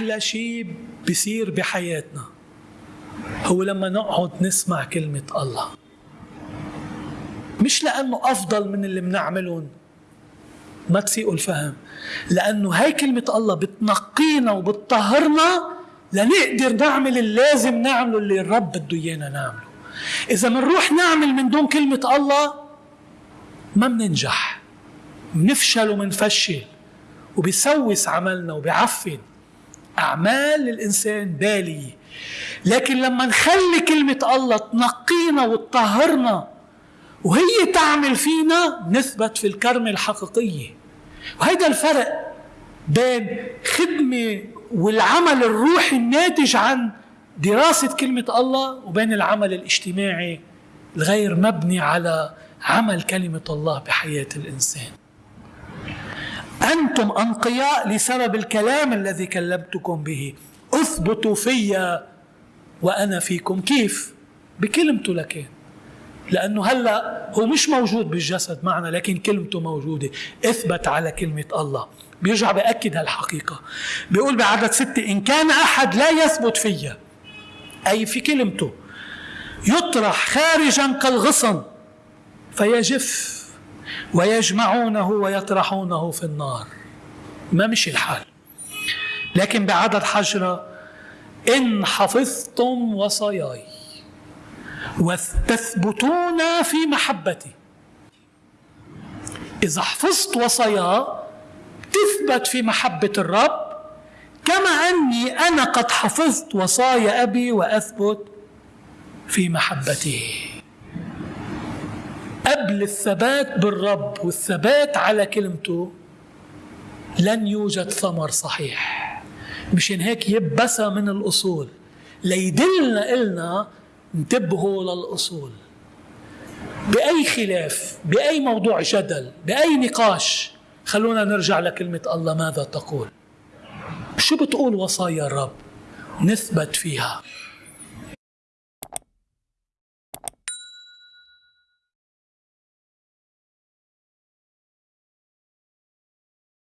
أحلى شيء بيصير بحياتنا هو لما نقعد نسمع كلمة الله. مش لأنه أفضل من اللي بنعملهم. ما تسيئوا الفهم. لأنه هاي كلمة الله بتنقينا وبتطهرنا لنقدر نعمل اللازم نعمله اللي الرب بده إيانا نعمله. إذا منروح نعمل من دون كلمة الله ما مننجح. منفشل ومنفشل. وبيسوس عملنا وبيعفن. أعمال الإنسان بالية لكن لما نخلي كلمة الله تنقينا وتطهرنا وهي تعمل فينا نثبت في الكرمة الحقيقية. وهيدا الفرق بين خدمة والعمل الروحي الناتج عن دراسة كلمة الله وبين العمل الاجتماعي الغير مبني على عمل كلمة الله بحياة الإنسان. أنتم أنقياء لسبب الكلام الذي كلمتكم به. أثبتوا فيا وأنا فيكم. كيف؟ بكلمته لكن لأنه هلأ هو مش موجود بالجسد معنا لكن كلمته موجودة. إثبت على كلمة الله. بيرجع بأكد هالحقيقة. بيقول بعدد ستة إن كان أحد لا يثبت فيا. أي في كلمته. يطرح خارجا كالغصن. فيجف. ويجمعونه ويطرحونه في النار. ما مشي الحال. لكن بعدد حجرة إن حفظتم وصاياي وتثبتون في محبتي. إذا حفظت وصاياه تثبت في محبة الرب كما أني أنا قد حفظت وصايا أبي وأثبت في محبته قبل الثبات بالرب والثبات على كلمته لن يوجد ثمر صحيح. مشان هيك يبسى من الأصول. ليدلنا إلنا انتبهوا للأصول. بأي خلاف بأي موضوع جدل بأي نقاش خلونا نرجع لكلمة الله ماذا تقول؟ شو بتقول وصايا الرب؟ نثبت فيها.